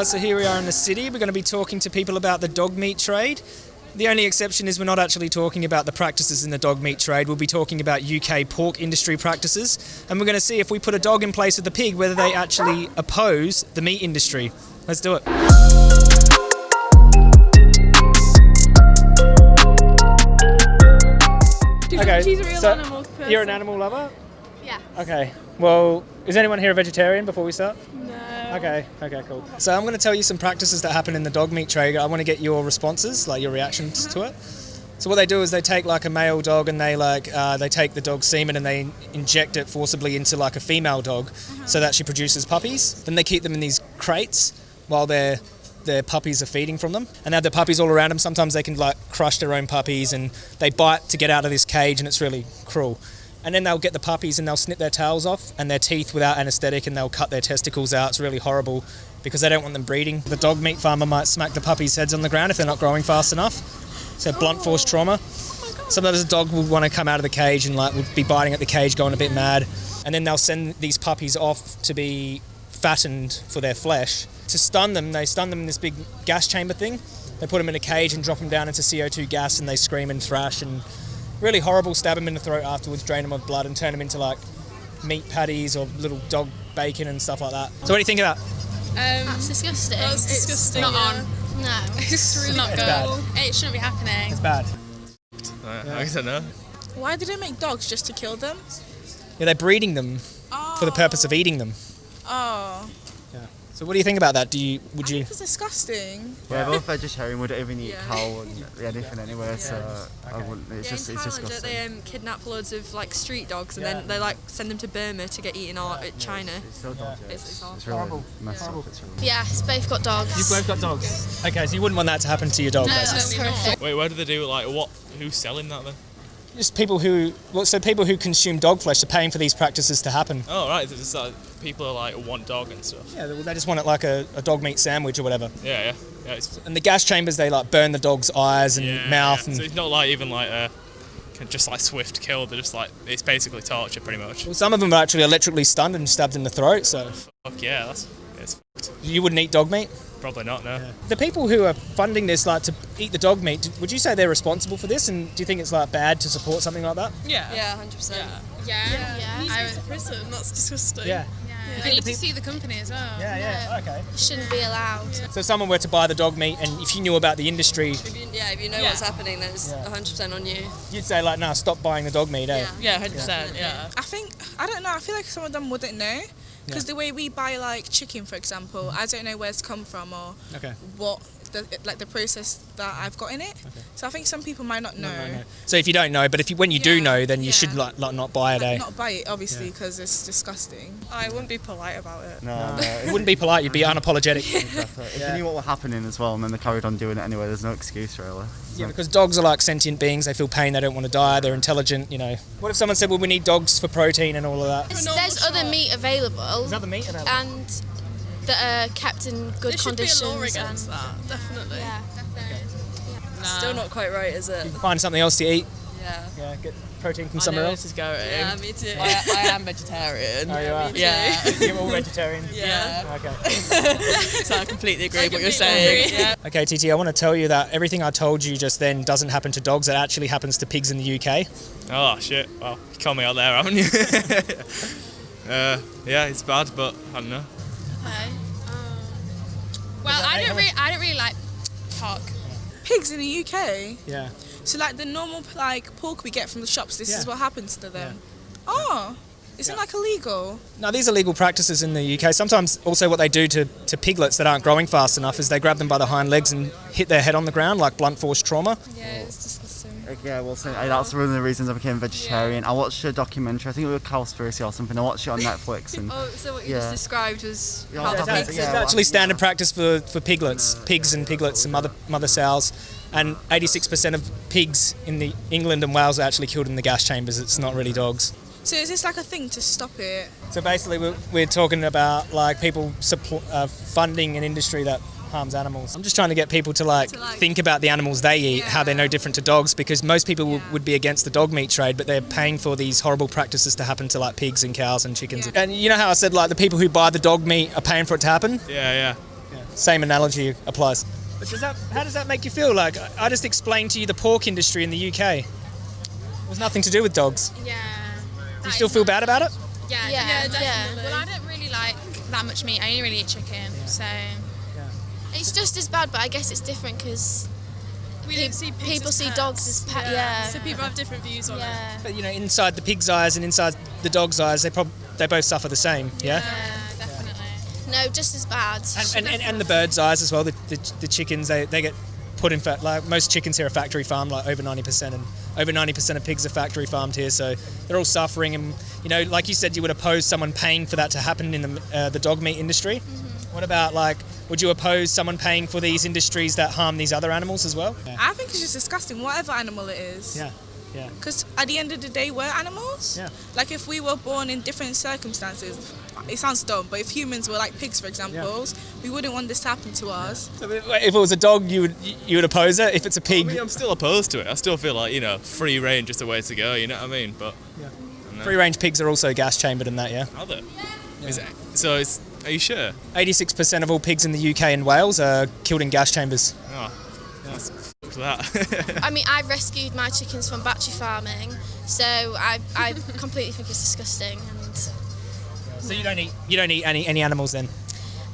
Uh, so here we are in the city. We're going to be talking to people about the dog meat trade. The only exception is we're not actually talking about the practices in the dog meat trade. We'll be talking about UK pork industry practices, and we're going to see if we put a dog in place of the pig, whether they actually oppose the meat industry. Let's do it. Okay, She's a real so you're an animal lover. Yeah. Okay. Well, is anyone here a vegetarian before we start? No. Okay, okay, cool. So I'm going to tell you some practices that happen in the dog meat trade. I want to get your responses, like your reactions to it. So what they do is they take like a male dog and they like uh, they take the dog's semen and they inject it forcibly into like a female dog, so that she produces puppies. Then they keep them in these crates while their their puppies are feeding from them, and they have the puppies all around them. Sometimes they can like crush their own puppies and they bite to get out of this cage, and it's really cruel and then they'll get the puppies and they'll snip their tails off and their teeth without anaesthetic and they'll cut their testicles out. It's really horrible because they don't want them breeding. The dog meat farmer might smack the puppies' heads on the ground if they're not growing fast enough. So blunt force oh trauma. Sometimes a dog will want to come out of the cage and like would be biting at the cage, going a bit mad, and then they'll send these puppies off to be fattened for their flesh. To stun them, they stun them in this big gas chamber thing. They put them in a cage and drop them down into CO2 gas, and they scream and thrash and really horrible. Stab them in the throat afterwards, drain them of blood, and turn them into like meat patties or little dog bacon and stuff like that. So what do you think of that? Um, That's disgusting. That's disgusting. not yeah. on. No. It's really not It's good. bad. It shouldn't be happening. It's bad. I, I don't know. Why do they make dogs just to kill them? Yeah, they're breeding them for the purpose of eating them. Yeah. So what do you think about that? Do you would I you? think it's disgusting. Yeah, both vegetarian. We don't even eat Yeah. cow and anything anyway, so I wouldn't. It's Yeah, just in it's Thailand, disgusting. they um, kidnap loads of like street dogs and Yeah. then they like send them to Burma to get eaten or at China. It's so dodgy. It's- It's, it's it's really Horrible. messed Horrible. up. It's really. Yes, both got dogs. You've both got dogs. Okay, so you wouldn't want that to happen to your dog, No, basically. that's horrific. Wait, where do they do like what? Who's selling that then? Just people who, well, so people who consume dog flesh are paying for these practices to happen. Oh right, it's like uh, people are like want dog and stuff. Yeah, they they just want it like a, a dog meat sandwich or whatever. Yeah, yeah, yeah. It's, And the gas chambers, they like burn the dog's eyes and yeah, mouth yeah. and So it's not like even like a just like swift kill. They're just like it's basically torture pretty much. Well, some of them are actually electrically stunned and stabbed in the throat, so Fuck yeah, that's fucked. you wouldn't eat dog meat. Probably not. No. The people who are funding this, like to eat the dog meat, would you say they're responsible for this? And do you think it's like bad to support something like that? Yeah. Yeah, hundred percent. Yeah. He needs to I go would- to prison. That's disgusting. Yeah. I need to see the company as well. Yeah, yeah, okay. Shouldn't be allowed. So if someone were to buy the dog meat, and if you knew about the industry, If you, yeah, if you know Yeah. what's happening, then it's Yeah. hundred percent on you. you'd say like, no, stop buying the dog meat, eh? Yeah. Yeah, 100%. Yeah. I think I don't know. I feel like some of them wouldn't know because the way we buy like chicken, for example, I don't know where it's come from or Okay. what the like the process that I've got in it. So I think some people might not know. No, no. So if you don't know, but if you, when you do know, then you yeah. should like, like not buy it, eh? Not buy it, obviously, because it's disgusting. I wouldn't be polite about it. No, no. It wouldn't be polite. You'd be unapologetic. Exactly. If you knew what was happening as well, and then they carried on doing it anyway, there's no excuse really. Yeah, because dogs are like sentient beings. They feel pain. They don't want to die. They're intelligent. You know. What if someone said, "Well, we need dogs for protein and all of that"? There's, there's other meat available Is that the meat? available? and that are kept in good There should be a law against and, that, definitely. Yeah, definitely. Still not quite right, is it? Find something else to eat. Yeah. Yeah, get protein from I somewhere know else. this is going. Yeah, me too. I, I am vegetarian. Oh, you are. Yeah. You're all vegetarian. Yeah. Okay. so I completely agree I with what you're saying. Yeah. Okay, TT. I want to tell you that everything I told you just then doesn't happen to dogs. It actually happens to pigs in the UK. Oh shit. Well, you called me out there, haven't you? uh, yeah, it's bad, but I don't know. Okay. Well, I don't really, I don't really like pork. Pigs in the UK. Yeah. So like the normal like pork we get from the shops, this Yeah. is what happens to them. Oh, isn't like illegal? No, these are legal practices in the UK. Sometimes, also, what they do to, to piglets that aren't growing fast enough is they grab them by the hind legs and hit their head on the ground, like blunt force trauma. Yeah, it's disgusting. Yeah, well, so, uh, that's one of the reasons I became vegetarian. I watched a documentary, I think it was Cowspiracy or something. I watched it on Netflix, and Oh, so what you Yeah. just described was Yeah, how that's- pigs yeah, it's well, actually standard practice for, for piglets, pigs and piglets and mother mother sows. And 86% of pigs in the England and Wales are actually killed in the gas chambers. It's not really dogs. So is this like a thing to stop it? So basically, we're, we're talking about like people support, uh, funding an industry that harms animals. I'm just trying to get people to like, To, like- think about the animals they eat, how they're no different to dogs, because most people Yeah. would be against the dog meat trade, but they're paying for these horrible practices to happen to like pigs and cows and chickens. Yeah. And you know how I said like the people who buy the dog meat are paying for it to happen? Yeah, yeah. same analogy applies. But does that, how does that make you feel? Like I- I just explained to you the pork industry in the UK. It was nothing to do with dogs. Yeah. Do you still feel bad about it? Yeah, Yeah, definitely. yeah. Well, I don't really like that much meat. I only really eat chicken, so It's just as bad, but I guess it's different because We Pe- see pigs people as see pets. dogs as pets. yeah. So people have different views on it. But you know, inside the pig's eyes and inside the dog's eyes, they prob- they both suffer the same. Yeah. yeah, definitely. no, just as bad. And, and, and, and the bird's eyes as well. The, the, the chickens they, they get put in fact like most chickens here are factory farmed like over 90% and over 90% of pigs are factory farmed here so they're all suffering and you know like you said you would oppose someone paying for that to happen in the, uh, the dog meat industry. What about like would you oppose someone paying for these industries that harm these other animals as well? Yeah I think it's just disgusting, whatever animal it is. yeah, yeah. Because at the end of the day, we're animals. Yeah. Like if we were born in different circumstances, it sounds dumb, but if humans were like pigs, for example, we wouldn't want this to happen to us. So if if it was a dog you would you would oppose it if it's a pig mean, I'm still opposed to it. I still feel like you know, free range is the way to go. You know what I mean? But free range pigs are also gas chambered in that yeah are they? Is it, so it's. Are you sure? 86% of all pigs in the UK and Wales are killed in gas chambers Oh, that's fuck that. I mean, I rescued my chickens from battery farming, so I, I completely think it's disgusting, and so you don't eat you don't eat any any animals then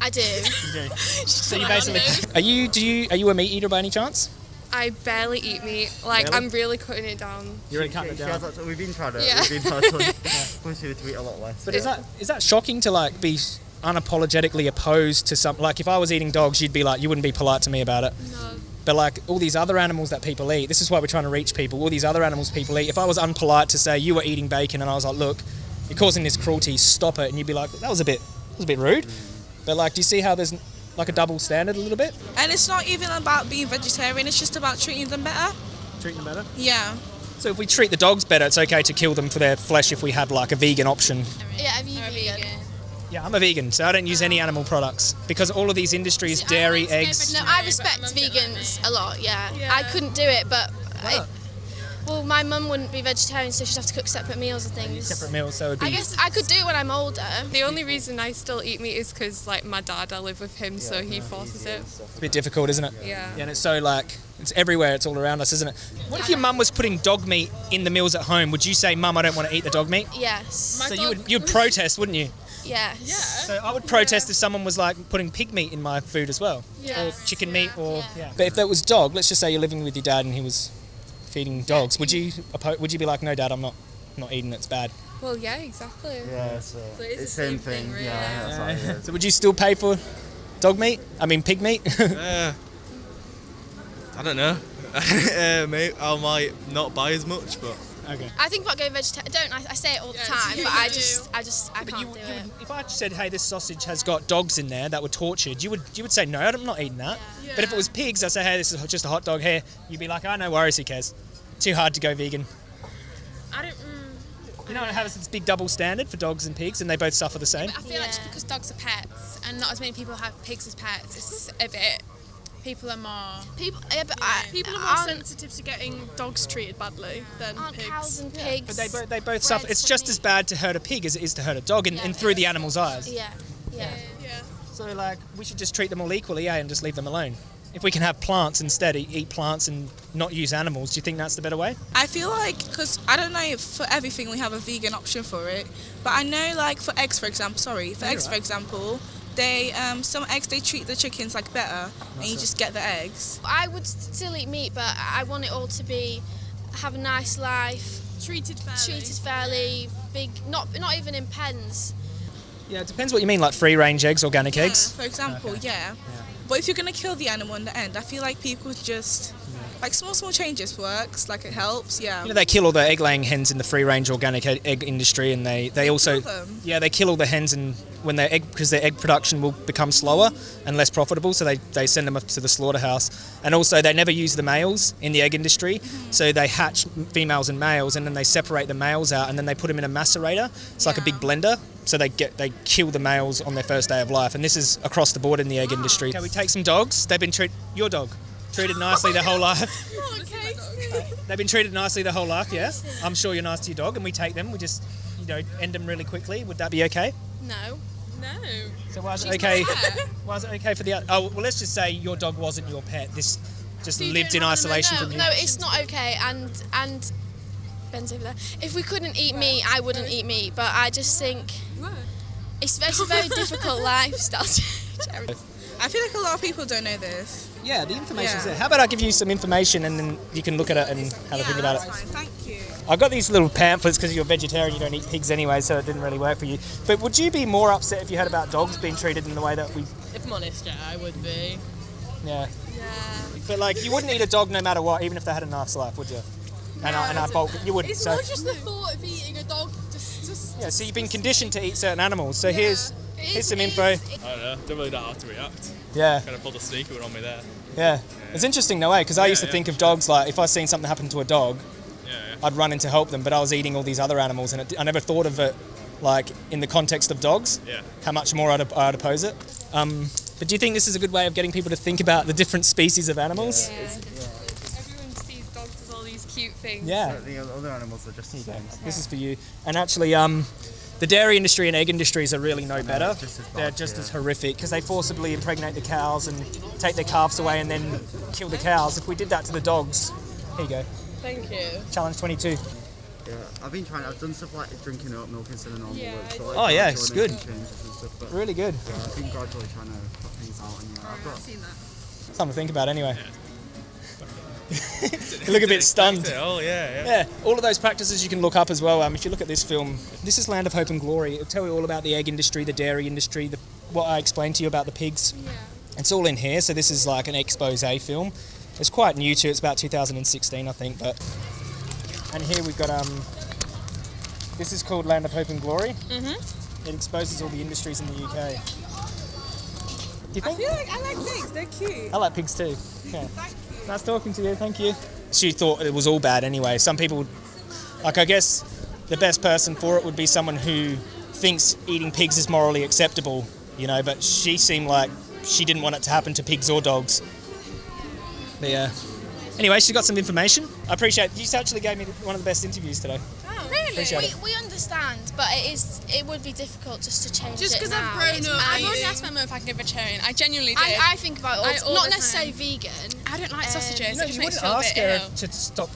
I do. So you basically are you do you are you a meat eater by any chance? I barely eat meat. Like Really? I'm really cutting it down. You're really cutting it down. has we've been trying to. Yeah. We've been trying to push her to eat a lot less. But is that is that shocking to like be unapologetically opposed to some like if I was eating dogs you'd be like you wouldn't be polite to me about it. No. But like all these other animals that people eat, this is why we're trying to reach people. All these other animals people eat. If I was unpolite to say you were eating bacon and I was like, look, you're causing this cruelty, stop it, and you'd be like, that was a bit, that was a bit rude. But like, do you see how there's like a double standard a little bit? And it's not even about being vegetarian, it's just about treating them better. Treating them better. Yeah. So if we treat the dogs better, it's okay to kill them for their flesh if we have like a vegan option. yeah, are you vegan? Yeah, I'm a vegan, so I don't use any animal products because all of these industries, See, dairy, wanted eggs. No, I respect vegans a lot. Yeah, Yeah. I couldn't do it, but I, well, my mum wouldn't be vegetarian, so she'd have to cook separate meals and things. Separate meals, so it'd be. I guess I could do it when I'm older. The only reason I still eat meat is because like my dad, I live with him, so he forces it. It's a bit difficult, isn't it? Yeah. Yeah, and it's so like it's everywhere. It's all around us, isn't it? What if your mum was putting dog meat in the meals at home? Would you say, "Mum, I don't want to eat the dog meat"? Yes. so you would you'd protest, wouldn't you? Yes. So I would protest if someone was like putting pig meat in my food as well, or chicken meat, or yeah. But if that was dog, let's just say you're living with your dad and he was feeding dogs, would you oppo- would you be like, "No, dad, I'm not not eating. It's bad." Well, yeah, exactly. Yeah, so, So it's it's the same same thing. thing, really. Yeah, that's what it is. So would you still pay for dog meat? I mean, pig meat. Uh, I don't know. uh, mate, I might not buy as much, but okay. I think about going vegetarian. Don't I? I say it all the Yeah, time, but I just, I just, I But can't you, do you it. would, if I said, "Hey, this sausage has got dogs in there that were tortured," you would you would say, "No, I'm not eating that." But if it was pigs, I say, "Hey, this is just a hot dog here," you'd be like, "Oh, no worries, who cares?" Too hard to go vegan. I don't. Mm, You know, it has this big double standard for dogs and pigs, and they both suffer the same. I feel like just because dogs are pets and not as many people have pigs as pets, it's a bit. People are more. People, yeah, but I, People are more aren't, sensitive to getting dogs treated badly than aren't pigs. cows and pigs. But they both they both suffer. It's for just as bad to hurt a pig as it is to hurt a dog, and, Yeah. and through the animal's eyes. Yeah, yeah. Yeah. So like, we should just treat them all equally, yeah, and just leave them alone. If we can have plants instead, eat plants and not use animals, do you think that's the better way? I feel like, because I don't know if for everything we have a vegan option for it, but I know like for eggs, for example, sorry, for eggs, for example, they um, some eggs they treat the chickens like better, and you just get the eggs. I would still eat meat, but I want it all to be have a nice life, Treated fairly. treated fairly, big, not not even in pens. Yeah, it depends what you mean, like free range eggs, organic Yeah, eggs. for example, yeah. But if you're gonna kill the animal in the end, I feel like people just like small small changes works, like it helps, yeah. You know, they kill all the egg laying hens in the free range organic egg, industry, and they, they also kill them? yeah they kill all the hens and when their egg because their egg production will become slower and less profitable, so they, they send them up to the slaughterhouse. And also they never use the males in the egg industry, mm-hmm. so they hatch females and males, and then they separate the males out, and then they put them in a macerator. It's like a big blender. So they get they kill the males on their first day of life, and this is across the board in the egg industry. Okay, we take some dogs. They've been treated your dog treated nicely their whole life. Oh, they've been treated nicely their whole life, yeah? I'm sure you're nice to your dog, and we take them, we just, you know, end them really quickly. Would that be okay? No. No. So why is it okay? my. Why is it okay for the? o- Oh well, let's just say your dog wasn't your pet. This just You lived in have them isolation no, from you. No, it's not okay. And and Ben's over there. If we couldn't eat meat, I wouldn't eat meat. But I just think it's, it's a very difficult lifestyle. Jerry. I feel like a lot of people don't know this. Yeah, the information's Yeah. there. How about I give you some information and then you can look at it and have a think about that's it. fine. Thank you. I got these little pamphlets because you're vegetarian, you don't eat pigs anyway, so it didn't really work for you. But would you be more upset if you heard about dogs being treated in the way that we? If I'm honest, yeah, I would be. Yeah. But like, you wouldn't eat a dog no matter what, even if they had a nice life, would you? And I, and I bulk, you wouldn't. It's So more just the thought of eating a dog. Just, just. yeah, so you've been conditioned to eat certain animals. So here's It here's some it info. I don't know. Don't really know how to react. Yeah. Kind of pulled a sneaker one on me there. Yeah, it's interesting though, eh? Because I used to yeah. think of dogs like if I seen something happen to a dog, Yeah, yeah. I'd run in to help them. But I was eating all these other animals, and it, I never thought of it like in the context of dogs. Yeah. How much more I'd, I'd oppose it. Um, but do you think this is a good way of getting people to think about the different species of animals? Yeah. Everyone sees dogs as all these cute things. Yeah. But the other animals are just things. This is for you. And actually, um, the dairy industry and egg industries are really no better. just as They're just yeah. as horrific because they forcibly impregnate the cows and take their calves away and then kill the cows. If we did that to the dogs, here you go. Thank you. Challenge 22. Yeah, I've been trying. I've done stuff like drinking oat milk instead of normal Yeah, milk. So, like, Oh, yeah, it's good. Stuff, Really good. yeah, I've been gradually trying to put things out. And yeah, I've got. Something to think about anyway. You look a bit stunned. Oh yeah, yeah. Yeah, all of those practices you can look up as well. Um, if you look at this film, this is Land of Hope and Glory. It'll tell you all about the egg industry, the dairy industry, the, what I explained to you about the pigs. Yeah. It's all in here. So this is like an expose film. It's quite new too. It's about 2016, I think. But and here we've got um. This is called Land of Hope and Glory. Mm-hmm. It exposes all the industries in the UK. Do you I think? feel like I like pigs. They're cute. I like pigs too. Yeah. Nice talking to you. Thank you. She thought it was all bad anyway. Some people, like I guess, the best person for it would be someone who thinks eating pigs is morally acceptable, you know. But she seemed like she didn't want it to happen to pigs or dogs. But yeah. Anyway, she got some information. I appreciate. You actually gave me one of the best interviews today. Really? Appreciate We, it. we understand, but it is it would be difficult just to change Just it 'cause I've now. grown It's up. I've already asked my mum if I can go vegetarian. I genuinely did. I, I think about it all, I- all not necessarily vegan. I don't like Um, sausages. You know, it just you wouldn't me feel a ask her ill. to stop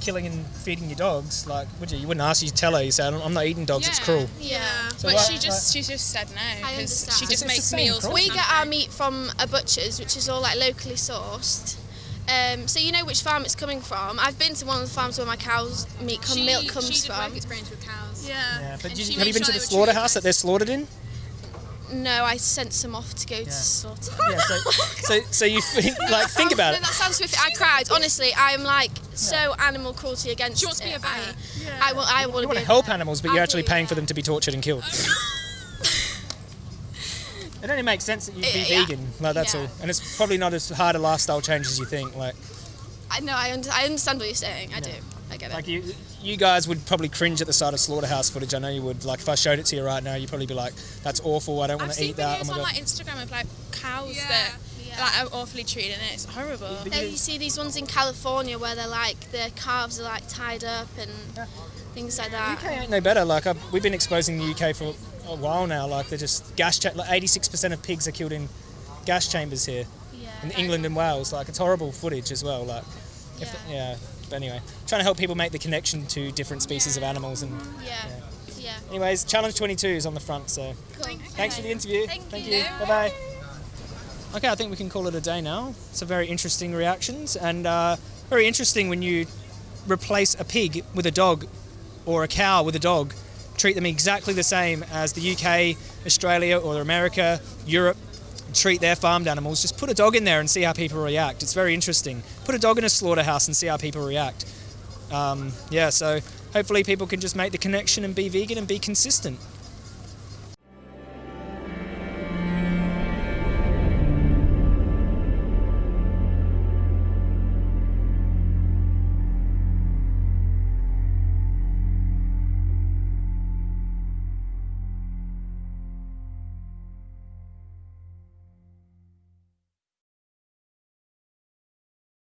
killing and feeding your dogs, like, would you? You wouldn't ask. You tell her. You say, "I'm not eating dogs. It's cruel." Yeah. So But why- she just she just said no I because understand. she It's just the makes meals. We get our meat from a butcher's, which is all like locally sourced. Um, so you know which farm it's coming from. I've been to one of the farms where my cow's meat come, She- milk comes she did from. work experience with cows. Yeah. Yeah, but you, have you made been to the slaughterhouse that they're slaughtered in? No, I sent some off to go to slaughter. Yeah. So, so, so you think, like think about No, it. that sounds horrific. I cried. Honestly, I'm like so animal cruelty against She wants to be a vet. I, I, will, I want You to want to help animals, but I you're actually do, paying for them to be tortured and killed. it only makes sense that you'd be Yeah, yeah. vegan. Like that's Yeah. all, and it's probably not as hard a lifestyle change as you think. Like, I know. I, under, I understand what you're saying. I do. I get it. like you, you guys would probably cringe at the sight of slaughterhouse footage. I know you would. Like, if I showed it to you right now, you'd probably be like, "That's awful. I don't want I've to seen eat that." videos Oh my on god. like Instagram of like cows Yeah. that Yeah. like are awfully treated and it's horrible. Yeah, you see these ones in California where they're like their calves are like tied up and things like that. UK ain't no better. Like I've, we've been exposing the UK for a while now. Like they're just gas. Cha- like 86% of pigs are killed in gas chambers here Yeah. in England and Wales. Like it's horrible footage as well. Like, if Yeah. yeah. But anyway, trying to help people make the connection to different species of animals. And Yeah. Yeah. anyways, challenge 22 is on the front. So Cool. thanks for the interview. Thank you. you. Bye bye. Okay, I think we can call it a day now. It's a very interesting reactions and uh, very interesting when you replace a pig with a dog or a cow with a dog. Treat them exactly the same as the UK, Australia, or America, Europe. Treat their farmed animals. Just put a dog in there and see how people react. It's very interesting. Put a dog in a slaughterhouse and see how people react. Um, yeah, so hopefully people can just make the connection and be vegan and be consistent.